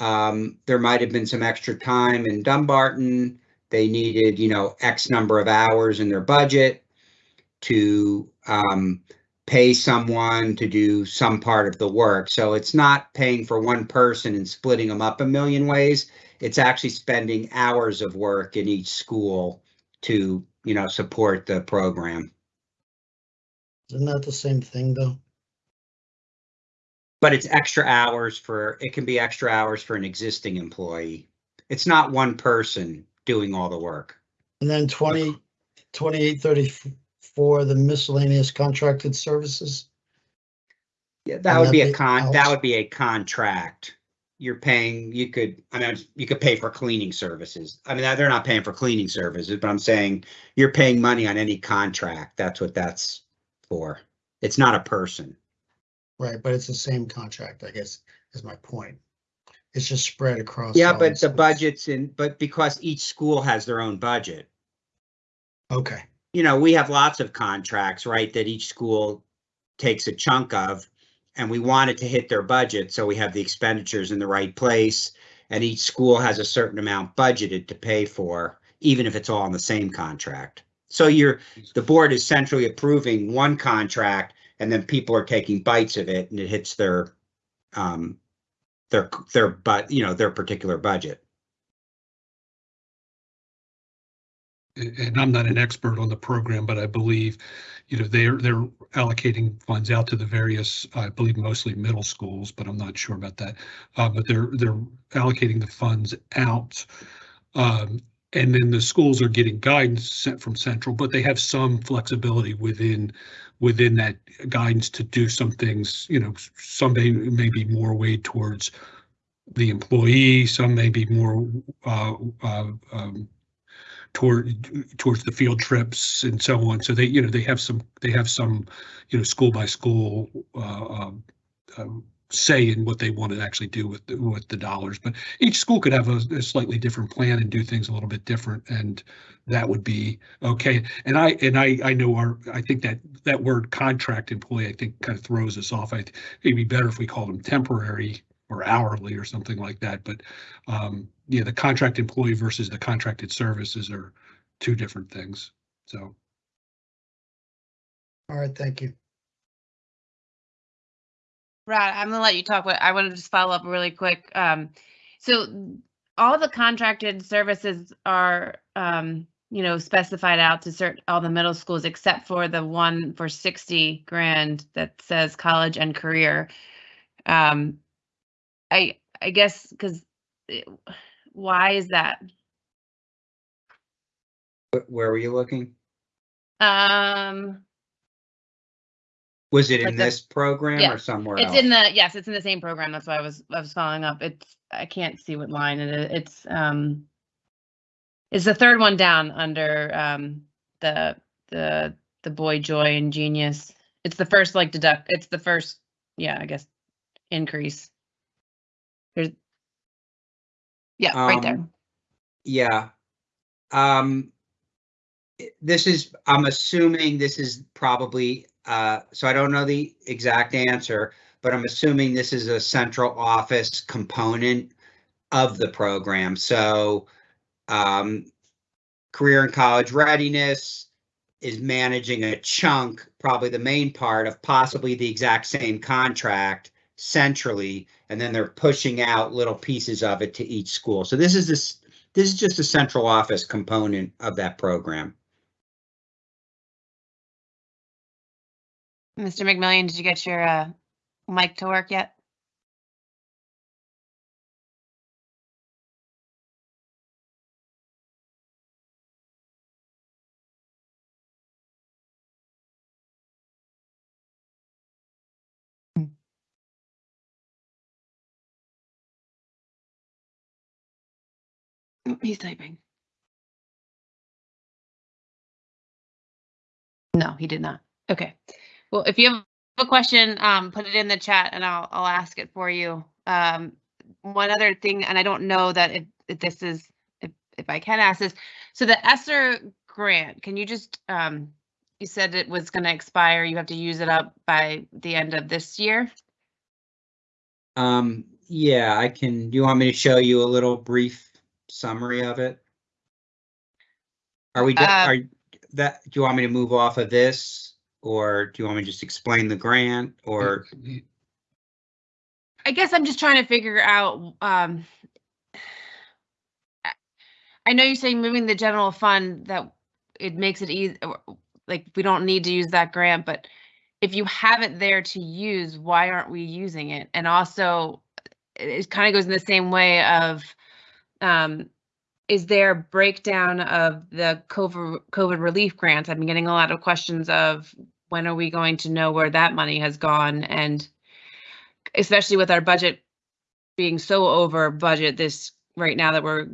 um, there might have been some extra time in Dumbarton. They needed, you know, X number of hours in their budget to um, pay someone to do some part of the work. So it's not paying for one person and splitting them up a million ways. It's actually spending hours of work in each school to, you know, support the program. Isn't that the same thing, though? But it's extra hours for, it can be extra hours for an existing employee. It's not one person doing all the work. And then twenty, twenty-eight thirty-four, the miscellaneous contracted services? Yeah, that would be a con, that would be a contract. You're paying, you could, I mean, you could pay for cleaning services. I mean, they're not paying for cleaning services, but I'm saying you're paying money on any contract. That's what that's for. It's not a person. Right, but it's the same contract, I guess, is my point. It's just spread across. Yeah, all but the schools. budget's in, but because each school has their own budget. Okay, you know, we have lots of contracts, right, that each school takes a chunk of. And we want it to hit their budget, so we have the expenditures in the right place. And each school has a certain amount budgeted to pay for, even if it's all in the same contract. So you're, the board is centrally approving one contract and then people are taking bites of it and it hits their, um, their, their, but, you know, their particular budget. and I'm not an expert on the program, but I believe, you know, they're, they're allocating funds out to the various, I believe mostly middle schools, but I'm not sure about that. Uh, but they're, they're allocating the funds out. Um, and then the schools are getting guidance sent from central, but they have some flexibility within, within that guidance to do some things, you know, some may, may be more weighed towards the employee, some may be more, uh, uh, um, toward towards the field trips and so on. So they, you know, they have some, they have some, you know, school by school uh, um, um, say in what they want to actually do with the, with the dollars. But each school could have a, a slightly different plan and do things a little bit different, and that would be okay. And I and I I know our I think that that word contract employee I think kind of throws us off. I think it'd be better if we called them temporary or hourly or something like that. But um, yeah, the contract employee versus the contracted services are two different things. So all right, thank you. Rod, I'm gonna let you talk, but I want to just follow up really quick. Um, so all the contracted services are, um, you know, specified out to certain, all the middle schools except for the one for sixty grand that says college and career. Um, I, I guess, because why is that? Where were you looking? Um, Was it Like in the- this program yeah, or somewhere it's else? in the, yes, it's in the same program. That's why I was, I was following up. It's, I can't see what line it is. It's, um, it's the third one down under, um, the, the, the boy joy and genius. It's the first like deduct, it's the first, yeah, I guess, increase. There's. Yeah, right there. Um, Yeah. Um, this is, I'm assuming this is probably, uh, so I don't know the exact answer, but I'm assuming this is a central office component of the program. So, um, career and college readiness is managing a chunk, probably the main part of possibly the exact same contract centrally, and then they're pushing out little pieces of it to each school. So this is this, this is just a central office component of that program. Mr. McMillion, did you get your, uh, mic to work yet? He's typing. No, he did not. Okay. Well, if you have a question, um, put it in the chat and I'll, I'll ask it for you. Um, one other thing, and I don't know that if, if this is, if, if I can ask this, so the ESSER grant, can you just, um, you said it was gonna expire, you have to use it up by the end of this year? Um, yeah, I can, do you want me to show you a little brief summary of it? Are we, Uh, are, that, do you want me to move off of this? Or do you want me to just explain the grant or? I guess I'm just trying to figure out, um, I- know you're saying moving the general fund that it makes it easy, like, we don't need to use that grant, but if you have it there to use, why aren't we using it? And also, it, it kind of goes in the same way of, um, is there a breakdown of the COVID, COVID relief grants? I've been getting a lot of questions of when are we going to know where that money has gone? And especially with our budget being so over budget this right now that we're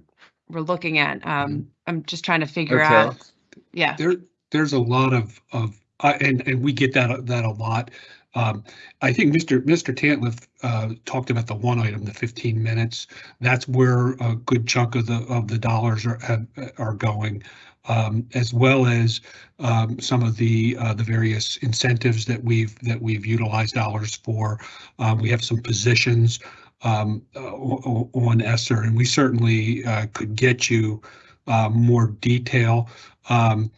we're looking at. Um, I'm just trying to figure Okay. out. Yeah. There, there's a lot of, of, uh, and, and we get that, that a lot. Um, I think Mr. Mr. Tantliff, uh, talked about the one item, the fifteen minutes. That's where a good chunk of the, of the dollars are, have, are going. Um, as well as, um, some of the, uh, the various incentives that we've, that we've utilized dollars for. Uh, we have some positions, um, on ESSER, and we certainly, uh, could get you, uh, more detail. Um,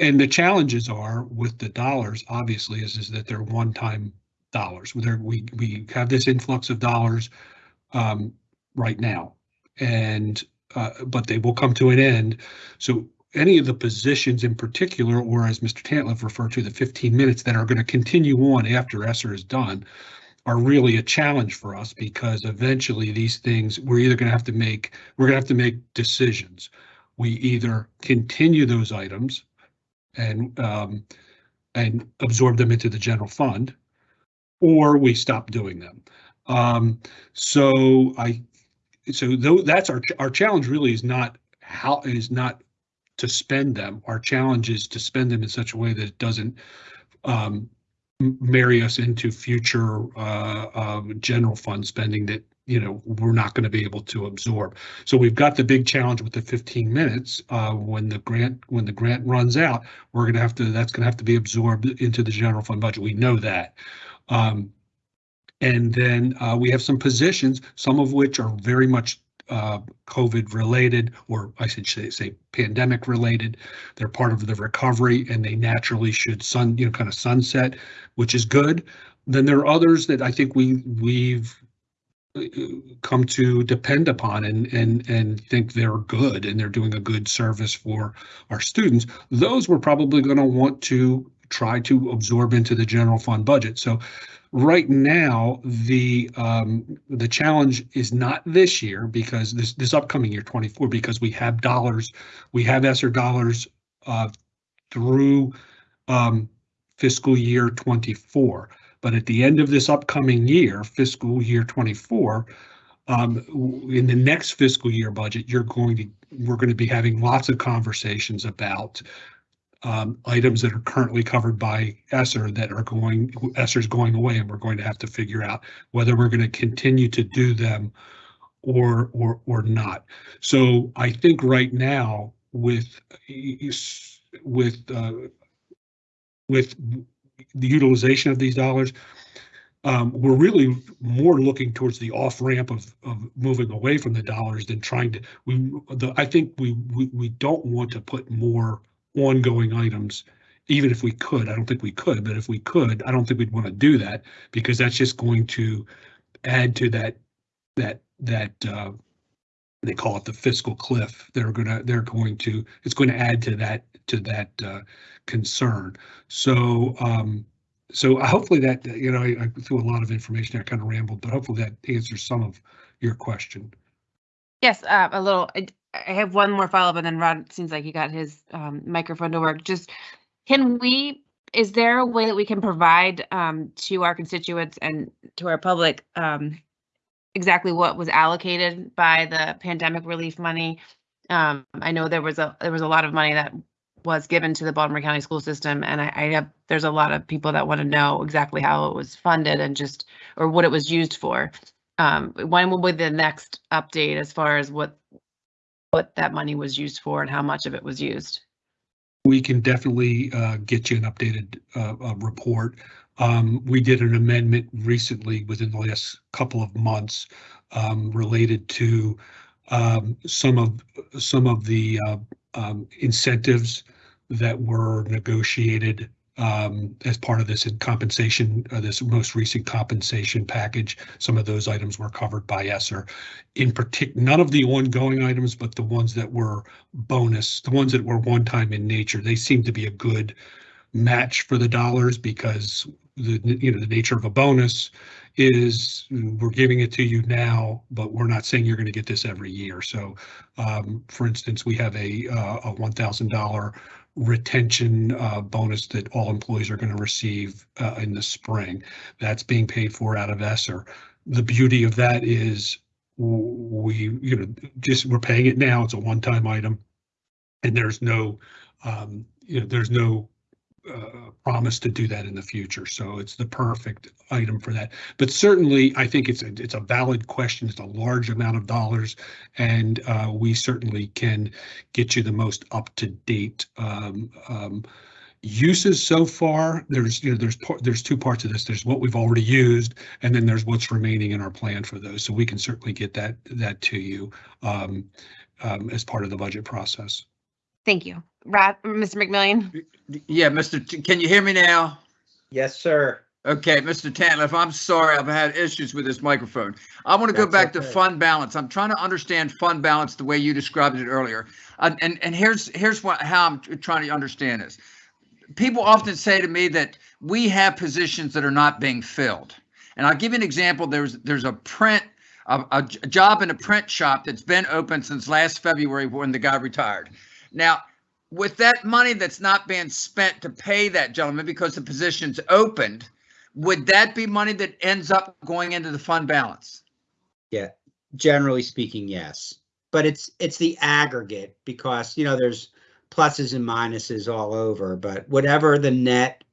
and the challenges are with the dollars, obviously, is, is that they're one-time dollars. We, we have this influx of dollars um, right now. And, uh, but they will come to an end. So any of the positions in particular, or as Mr. Tantliff referred to, the 15 minutes that are going to continue on after ESSER is done, are really a challenge for us because eventually these things, we're either going to have to make, we're going to have to make decisions. We either continue those items and um, and absorb them into the general fund, or we stop doing them. Um, so I, so though that's our our challenge really is not how is not to spend them. Our challenge is to spend them in such a way that it doesn't um, marry us into future uh, uh, general fund spending that you know we're not going to be able to absorb. So we've got the big challenge with the 15 minutes. Uh, when the grant when the grant runs out, we're going to have to that's going to have to be absorbed into the general fund budget. We know that. Um, and then uh, we have some positions, some of which are very much uh, COVID related, or I should say, say pandemic related. They're part of the recovery and they naturally should sun, you know, kind of sunset, which is good. Then there are others that I think we we've come to depend upon and and and think they're good and they're doing a good service for our students. Those we're probably going to want to try to absorb into the general fund budget. So right now, the um, the challenge is not this year because this this upcoming year, 24, because we have dollars, we have ESSER dollars uh, through um, fiscal year 24. But at the end of this upcoming year, fiscal year 24, um, in the next fiscal year budget, you're going to, we're going to be having lots of conversations about um, items that are currently covered by ESSER that are going, ESSER's going away, and we're going to have to figure out whether we're going to continue to do them or, or, or not. So I think right now with, with, uh, with the utilization of these dollars, um, we're really more looking towards the off ramp of, of moving away from the dollars than trying to, we, the, I think we, we, we don't want to put more ongoing items, even if we could, I don't think we could, but if we could, I don't think we'd want to do that because that's just going to add to that, that, that, uh, they call it the fiscal cliff. They're gonna, they're going to, it's going to add to that, to that, uh, concern. So, um, so hopefully that, you know, I, I threw a lot of information, I kind of rambled, but hopefully that answers some of your question. Yes, uh, a little. I, I have one more follow up, and then Rod seems like he got his um, microphone to work. Just can we? Is there a way that we can provide um, to our constituents and to our public um, exactly what was allocated by the pandemic relief money? Um, I know there was a there was a lot of money that was given to the Baltimore County school system, and I, I have there's a lot of people that want to know exactly how it was funded and just or what it was used for um, when will be the next update as far as what what that money was used for and how much of it was used? We can definitely uh, get you an updated uh, uh, report. Um, We did an amendment recently within the last couple of months um, related to um, some of, some of the uh, um, incentives that were negotiated um, as part of this in compensation, uh, this most recent compensation package. Some of those items were covered by ESSER. In particular, none of the ongoing items, but the ones that were bonus, the ones that were one-time in nature, they seem to be a good match for the dollars because the, you know, the nature of a bonus is we're giving it to you now, but we're not saying you're going to get this every year. So, um, for instance, we have a, uh, a one thousand dollar retention uh, bonus that all employees are going to receive uh, in the spring. That's being paid for out of ESSER. The beauty of that is we, you know, just we're paying it now. It's a one-time item. And there's no, um, you know, there's no uh, promise to do that in the future. So it's the perfect item for that. But certainly, I think it's a, it's a valid question. It's a large amount of dollars, and uh, we certainly can get you the most up to date um, um, uses so far. There's you know there's there's two parts of this. There's what we've already used, and then there's what's remaining in our plan for those. So we can certainly get that that to you um, um, as part of the budget process. Thank you. Rod, Mr. McMillion? Yeah, Mr. T- Can you hear me now? Yes, sir. Okay, Mr. Tantliff, I'm sorry, I've had issues with this microphone. I want to go That's back to fund balance. I'm trying to understand fund balance the way you described it earlier. Uh, and and here's here's what how I'm trying to understand this. People often say to me that we have positions that are not being filled. And I'll give you an example. There's there's a print a, a j- job in a print shop that's been open since last February when the guy retired. Now, with that money that's not being spent to pay that gentleman because the position's opened, would that be money that ends up going into the fund balance? Yeah, generally speaking, yes. But it's, it's the aggregate because, you know, there's pluses and minuses all over, but whatever the net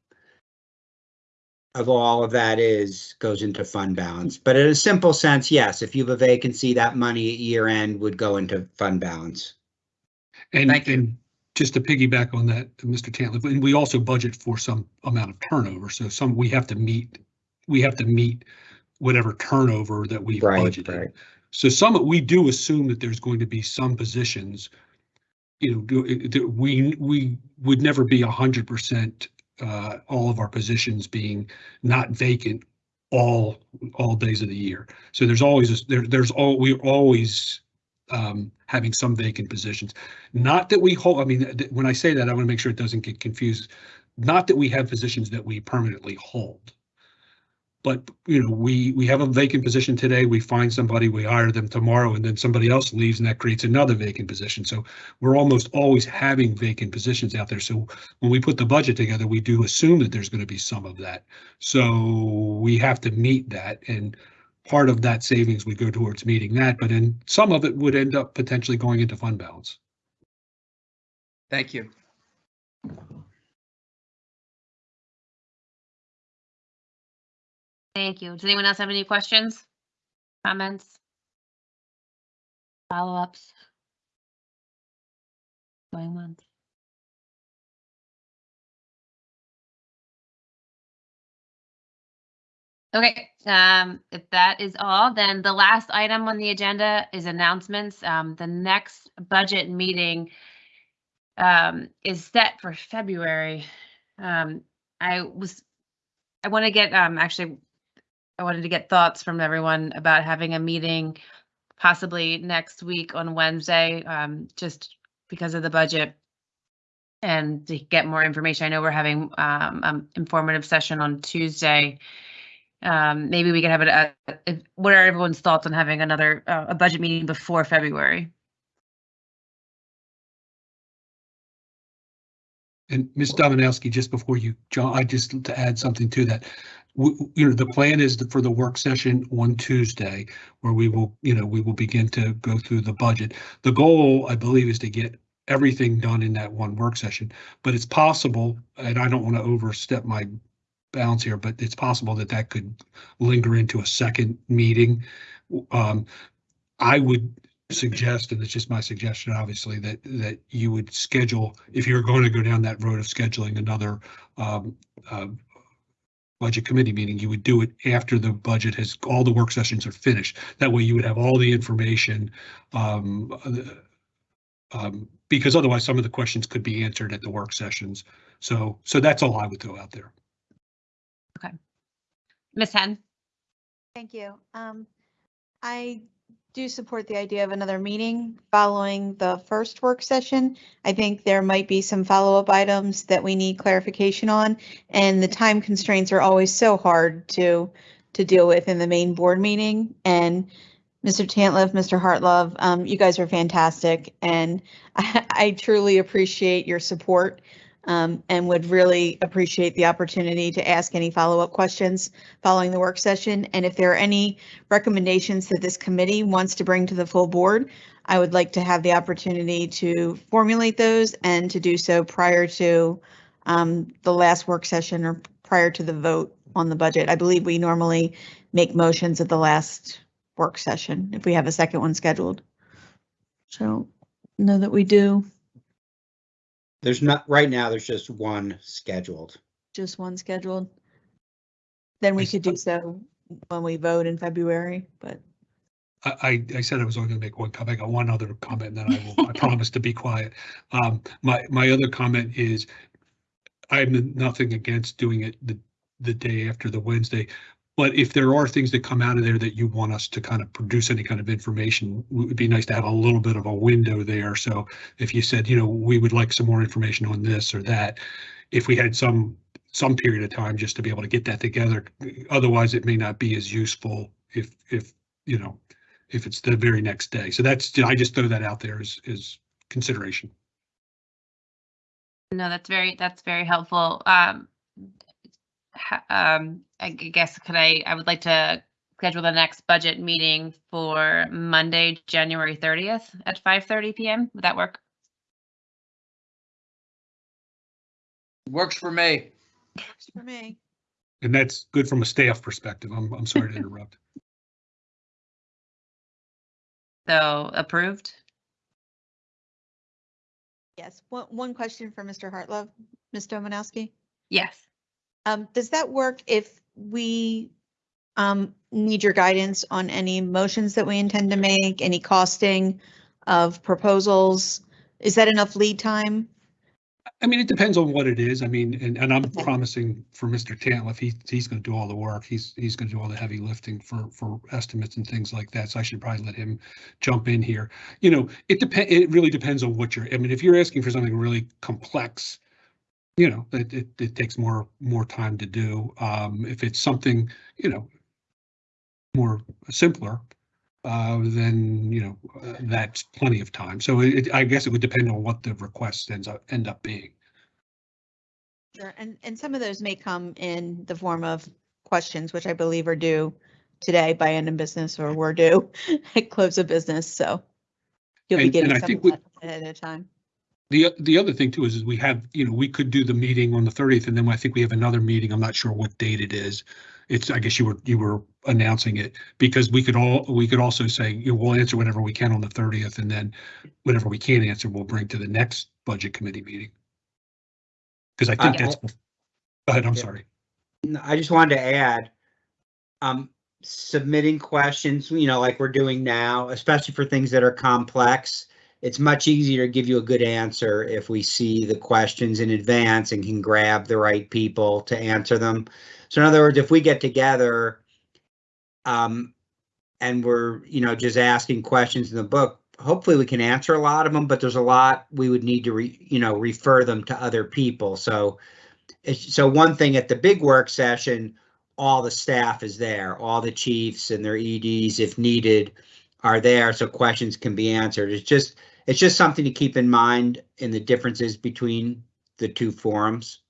of all of that is, goes into fund balance. But in a simple sense, yes, if you have a vacancy, that money at year end would go into fund balance. And, Thank you. and just to piggyback on that, Mr. Tantliff, and we also budget for some amount of turnover. So some, we have to meet, we have to meet whatever turnover that we've Right, budgeted. right. So some, we do assume that there's going to be some positions, you know, do- it- we, we would never be a hundred percent, uh, all of our positions being not vacant all, all days of the year. So there's always, there, there's all, we're always, um, having some vacant positions. Not that we hold, I mean, when I say that, I want to make sure it doesn't get confused. Not that we have positions that we permanently hold. But, you know, we, we have a vacant position today, we find somebody, we hire them tomorrow, and then somebody else leaves and that creates another vacant position. So we're almost always having vacant positions out there. So when we put the budget together, we do assume that there's going to be some of that. So we have to meet that and part of that savings would go towards meeting that, but then some of it would end up potentially going into fund balance. Thank you. Thank you. Does anyone else have any questions? Comments? Follow-ups? Going once? Okay, um, if that is all, then the last item on the agenda is announcements. Um, the next budget meeting um, is set for February. Um, I was, I want to get, um, actually, I wanted to get thoughts from everyone about having a meeting possibly next week on Wednesday, um, just because of the budget. And to get more information, I know we're having, um, informative session on Tuesday. Um, maybe we could have it, if- what are everyone's thoughts on having another, uh, a budget meeting before February? And Ms. Dominowski, just before you, John, I just to add something to that. w- w- You know, the plan is for the work session on Tuesday where we will, you know, we will begin to go through the budget. The goal, I believe, is to get everything done in that one work session. But it's possible, and I don't want to overstep my bounds here, but it's possible that that could linger into a second meeting. Um, I would suggest, and it's just my suggestion, obviously, that, that you would schedule, if you're going to go down that road of scheduling another um, uh, budget committee meeting, you would do it after the budget has, all the work sessions are finished. That way you would have all the information. um, uh, um, Because otherwise, some of the questions could be answered at the work sessions. So, so that's all I would throw out there. Ms. Henn? Thank you. Um, I do support the idea of another meeting following the first work session. I think there might be some follow-up items that we need clarification on, and the time constraints are always so hard to, to deal with in the main board meeting. And Mr. Tantliff, Mr. Hartlove, um, you guys are fantastic, and [LAUGHS] I, I truly appreciate your support um, and would really appreciate the opportunity to ask any follow-up questions following the work session. And if there are any recommendations that this committee wants to bring to the full board, I would like to have the opportunity to formulate those and to do so prior to um, the last work session or prior to the vote on the budget. I believe we normally make motions at the last work session if we have a second one scheduled. So know that we do There's not, right now, there's just one scheduled. just one scheduled. Then we I s- could do so when we vote in February, but I, I, I said I was only gonna make one comment. I got one other comment, and then I will, I [LAUGHS] promise to be quiet. Um, my, my other comment is I'm nothing against doing it the, the day after the Wednesday. But if there are things that come out of there that you want us to kind of produce any kind of information, it would be nice to have a little bit of a window there. So if you said, you know, we would like some more information on this or that, if we had some, some period of time just to be able to get that together, otherwise it may not be as useful if, if, you know, if it's the very next day. So that's, I just throw that out there as, as consideration. No, that's very, that's very helpful. Um, um, I g- guess could I, I would like to schedule the next budget meeting for Monday, January thirtieth at five thirty PM. Would that work? Works for me. works for me. And that's good from a staff perspective. I'm, I'm sorry to [LAUGHS] interrupt. So approved? Yes, one, one question for Mr. Hartlove, Ms. Domanowski. Yes. Um, does that work if we um, need your guidance on any motions that we intend to make, any costing of proposals? Is that enough lead time? I mean, it depends on what it is. I mean, and, and I'm Okay. promising for Mr. Tantliff, he, he's gonna do all the work. He's, he's gonna do all the heavy lifting for, for estimates and things like that. So I should probably let him jump in here. You know, it depend, it really depends on what you're, I mean, if you're asking for something really complex, you know, it, it, it takes more, more time to do. Um, if it's something, you know, more simpler, uh, then, you know, uh, that's plenty of time. So it, I guess it would depend on what the request ends up, end up being. Sure, and, and some of those may come in the form of questions, which I believe are due today by end of business or were due [LAUGHS] at close of business, so. You'll be And- and getting some of that ahead of time. The, the other thing too is, is we have, you know, we could do the meeting on the thirtieth and then I think we have another meeting. I'm not sure what date it is. It's, I guess you were, you were announcing it because we could all, we could also say, you know, we'll answer whatever we can on the thirtieth and then whatever we can't answer, we'll bring to the next budget committee meeting. Because I think I- that's, go ahead, I'm Yeah. sorry. No, I just wanted to add, um, submitting questions, you know, like we're doing now, especially for things that are complex. It's much easier to give you a good answer if we see the questions in advance and can grab the right people to answer them. So in other words, if we get together, um, and we're, you know, just asking questions in the book, hopefully we can answer a lot of them, but there's a lot we would need to re, you know, refer them to other people. So so one thing at the big work session, all the staff is there, all the chiefs and their EDs, if needed, are there, so questions can be answered. It's just, it's just something to keep in mind in the differences between the two forums.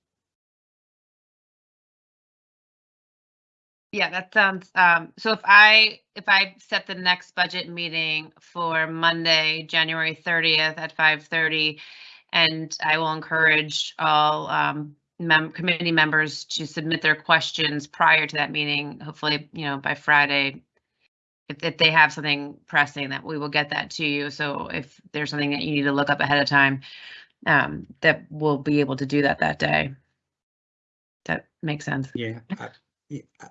Yeah, that sounds, um, so if I, if I set the next budget meeting for Monday, January thirtieth at five thirty, and I will encourage all, um, mem- committee members to submit their questions prior to that meeting, hopefully, you know, by Friday. If, if they have something pressing, that we will get that to you. So if there's something that you need to look up ahead of time, um, that we'll be able to do that that day. That makes sense. Yeah. I-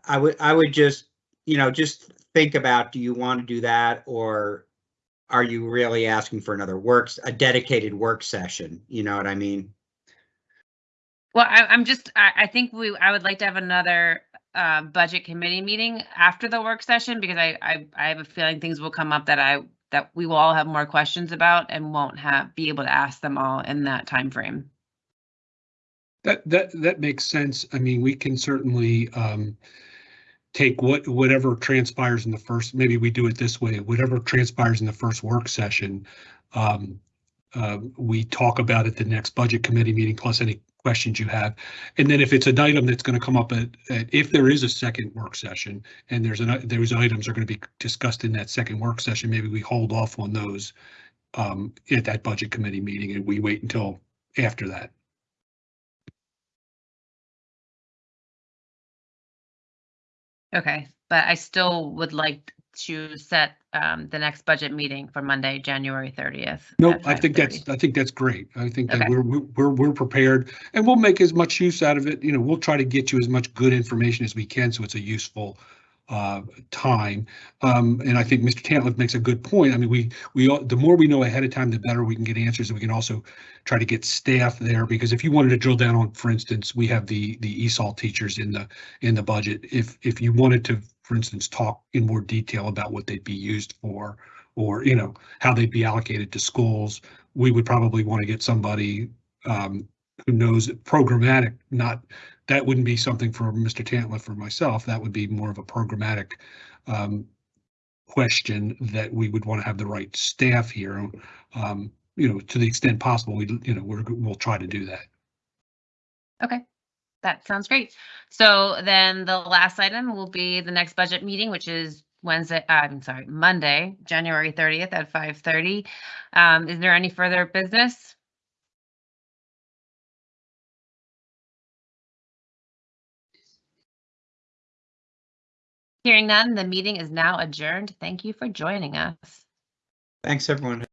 I would, I would just, you know, just think about, do you want to do that? Or are you really asking for another works, a dedicated work session? You know what I mean? Well, I, I'm just, I, I think we, I would like to have another, uh, budget committee meeting after the work session because I, I, I have a feeling things will come up that I, that we will all have more questions about and won't have, be able to ask them all in that time frame. That, that, that makes sense. I mean, we can certainly, um, take what, whatever transpires in the first, maybe we do it this way, whatever transpires in the first work session. Um, uh, we talk about at the next budget committee meeting, plus any questions you have. And then if it's an item that's going to come up at, at- if there is a second work session and there's an, those items are going to be discussed in that second work session, maybe we hold off on those um, at that budget committee meeting and we wait until after that. Okay, but I still would like to set, um, the next budget meeting for Monday, January thirtieth. No, I think that's, I think that's great. I think that Okay. we're, we're, we're prepared and we'll make as much use out of it. You know, we'll try to get you as much good information as we can, so it's a useful uh, time. Um, and I think Mr. Tantliff makes a good point. I mean, we, we, all the more we know ahead of time, the better we can get answers. And we can also try to get staff there, because if you wanted to drill down on, for instance, we have the, the ESOL teachers in the, in the budget. If, if you wanted to, for instance, talk in more detail about what they'd be used for, or, you know, how they'd be allocated to schools, we would probably want to get somebody um, who knows programmatic, not, that wouldn't be something for Mr. Tantliff or myself. That would be more of a programmatic um, question that we would want to have the right staff here. Um, you know, to the extent possible, we, you know, we're, we'll try to do that. Okay, that sounds great. So then the last item will be the next budget meeting, which is Wednesday, uh, I'm sorry, Monday, January thirtieth at five thirty. Um, is there any further business? Hearing none, the meeting is now adjourned. Thank you for joining us. Thanks, everyone.